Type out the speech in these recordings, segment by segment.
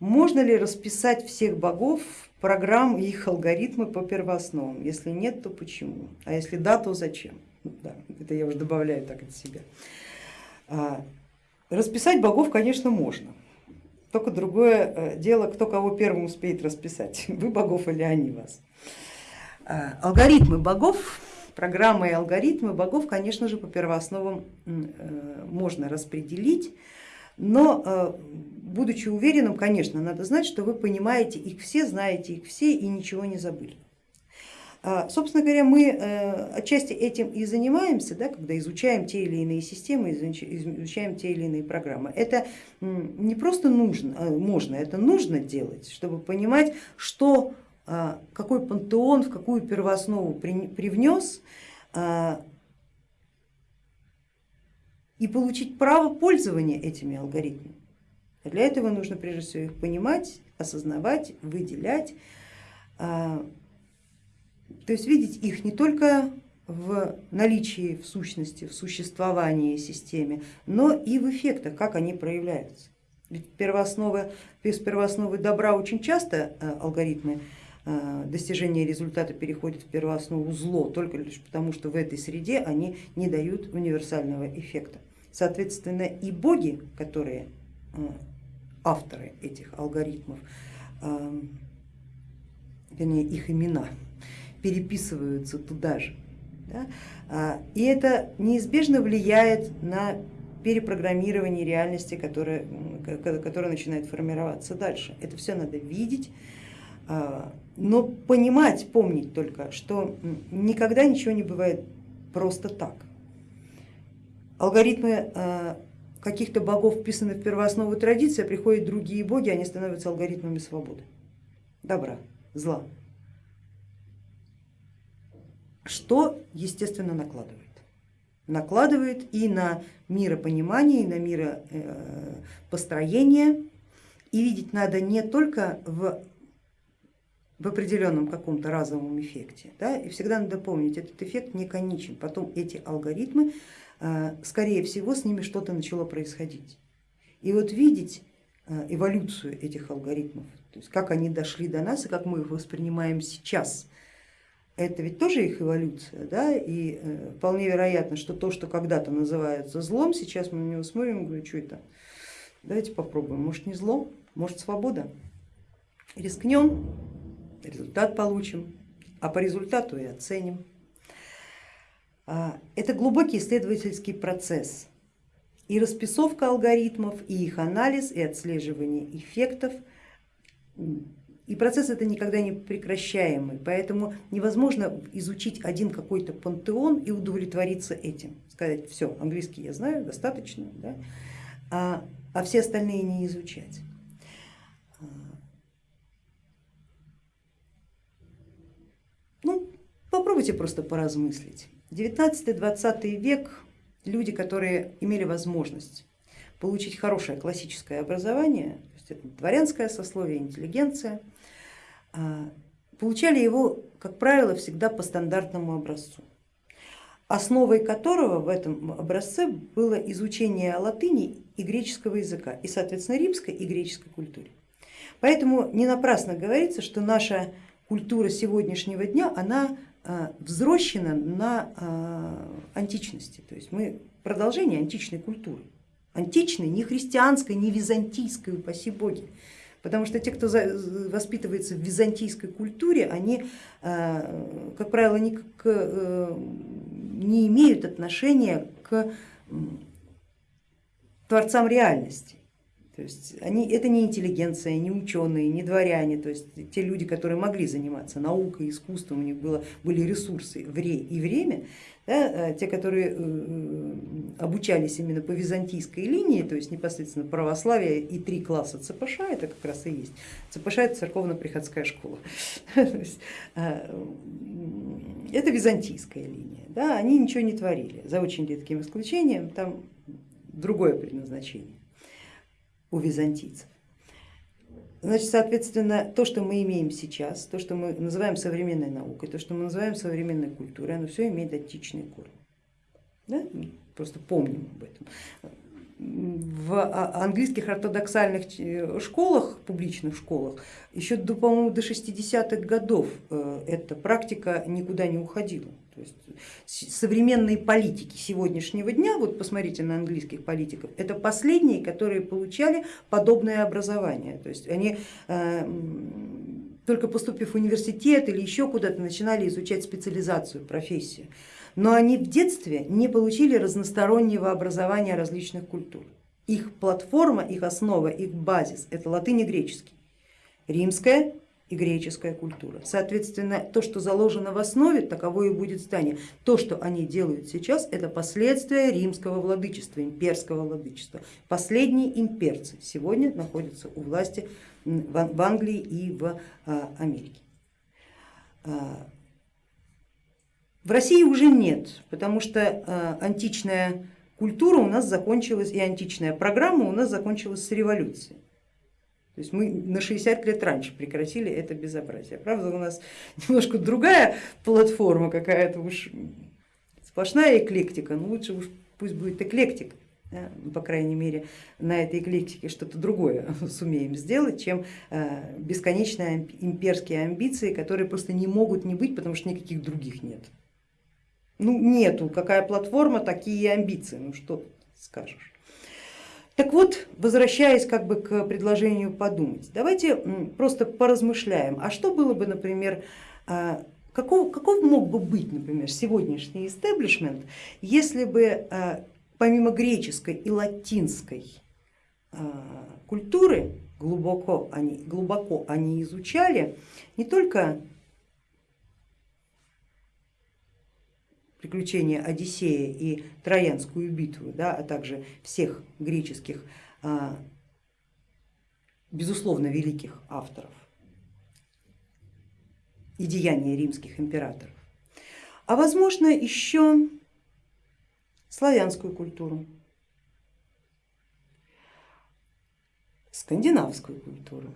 можно ли расписать всех богов, программ и их алгоритмы по первоосновам? Если нет, то почему? А если да, то зачем? Да, это я уже добавляю так от себя. А, расписать богов, конечно, можно. Только другое э, дело, кто кого первым успеет расписать, вы богов или они вас. А, алгоритмы богов, программы и алгоритмы богов, конечно же, по первоосновам э, можно распределить, но э, будучи уверенным, конечно, надо знать, что вы понимаете их все, знаете их все и ничего не забыли. А, собственно говоря, мы э, отчасти этим и занимаемся, да, когда изучаем те или иные системы, изучаем те или иные программы. Это не просто нужно, а, можно, это нужно делать, чтобы понимать, что, а, какой пантеон в какую первооснову привнес и получить право пользования этими алгоритмами. Для этого нужно прежде всего их понимать, осознавать, выделять, а, то есть видеть их не только в наличии, в сущности, в существовании системы, но и в эффектах, как они проявляются. Ведь первоосновы, без первоосновы добра очень часто а, алгоритмы а, достижения результата переходят в первооснову зло, только лишь потому, что в этой среде они не дают универсального эффекта. Соответственно, и боги, которые авторы этих алгоритмов, вернее их имена, переписываются туда же. Да? А, и это неизбежно влияет на перепрограммирование реальности, которая, которая начинает формироваться дальше. Это все надо видеть, но понимать, помнить только, что никогда ничего не бывает просто так. Алгоритмы а, каких-то богов вписаны в первооснову традиции, а приходят другие боги, они становятся алгоритмами свободы, добра, зла. Что, естественно, накладывает? Накладывает и на миропонимание, и на миропостроение. И видеть надо не только в, в определенном каком-то разовом эффекте. Да? И всегда надо помнить, этот эффект не конечен. Потом эти алгоритмы Э, скорее всего с ними что-то начало происходить. И вот видеть э, эволюцию этих алгоритмов, то есть как они дошли до нас и как мы их воспринимаем сейчас, это ведь тоже их эволюция, да? и э, вполне вероятно, что то, что когда-то называется злом, сейчас мы на него смотрим и говорим, что это, давайте попробуем, может не зло, может свобода, рискнем, результат получим, а по результату и оценим. А, это глубокий исследовательский процесс и расписовка алгоритмов, и их анализ, и отслеживание эффектов. И процесс это никогда не прекращаемый, поэтому невозможно изучить один какой-то пантеон и удовлетвориться этим, сказать, все, английский я знаю, достаточно, да? а, а все остальные не изучать. А, ну, попробуйте просто поразмыслить. 19-20 век люди, которые имели возможность получить хорошее классическое образование, то есть это дворянское сословие, интеллигенция, а, получали его, как правило, всегда по стандартному образцу, основой которого в этом образце было изучение латыни и греческого языка, и соответственно римской и греческой культуре. Поэтому не напрасно говорится, что наша культура сегодняшнего дня, она взрощена на э, античности, то есть мы продолжение античной культуры, античной, не христианской, не византийской, упаси боги. Потому что те, кто воспитывается в византийской культуре, они, э, как правило, не, к, не имеют отношения к творцам реальности. То есть они, это не интеллигенция, не ученые, не дворяне, то есть те люди, которые могли заниматься наукой, искусством, у них было, были ресурсы и время, да, э, те, которые э, э, обучались именно по византийской линии, то есть непосредственно православие и три класса ЦПШ, это как раз и есть. ЦПШ это церковно-приходская школа. Это византийская линия, да, они ничего не творили, за очень редким исключением, там другое предназначение у византийцев. Значит, соответственно, то, что мы имеем сейчас, то, что мы называем современной наукой, то, что мы называем современной культурой, оно все имеет античные корни. Да? Просто помним об этом. В а, английских ортодоксальных школах, публичных школах, еще до, по-моему, до 60-х годов э, эта практика никуда не уходила. То есть современные политики сегодняшнего дня, вот посмотрите на английских политиков, это последние, которые получали подобное образование. То есть они э, только поступив в университет или еще куда-то начинали изучать специализацию, профессию но они в детстве не получили разностороннего образования различных культур. Их платформа, их основа, их базис это латынь и греческий, римская и греческая культура. Соответственно, то, что заложено в основе, таково и будет здание. То, что они делают сейчас, это последствия римского владычества, имперского владычества. Последние имперцы сегодня находятся у власти в Англии и в а, Америке. В России уже нет, потому что э, античная культура у нас закончилась и античная программа у нас закончилась с революцией. То есть мы на 60 лет раньше прекратили это безобразие. Правда, у нас немножко другая платформа какая-то уж сплошная эклектика, но лучше уж пусть будет эклектика. Да, по крайней мере на этой эклектике что-то другое сумеем сделать, чем э, бесконечные имперские амбиции, которые просто не могут не быть, потому что никаких других нет. Ну нету, какая платформа, такие амбиции, ну что скажешь. Так вот, возвращаясь как бы к предложению подумать, давайте просто поразмышляем, а что было бы, например, а, каков, каков мог бы быть, например, сегодняшний истеблишмент, если бы а, помимо греческой и латинской а, культуры глубоко они, глубоко они изучали не только приключения Одиссея и Троянскую битву, да, а также всех греческих, а, безусловно, великих авторов и деяния римских императоров, а возможно еще славянскую культуру, скандинавскую культуру,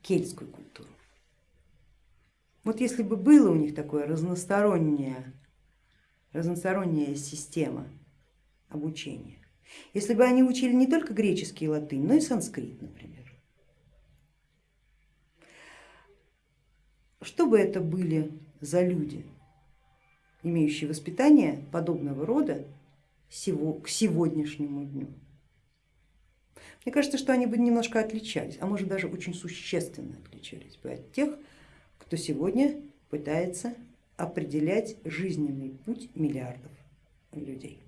кельтскую культуру. Вот если бы было у них такое разносторонняя, разносторонняя система обучения, если бы они учили не только греческий и латынь, но и санскрит, например, что бы это были за люди, имеющие воспитание подобного рода к сегодняшнему дню? Мне кажется, что они бы немножко отличались, а может даже очень существенно отличались бы от тех, кто сегодня пытается определять жизненный путь миллиардов людей.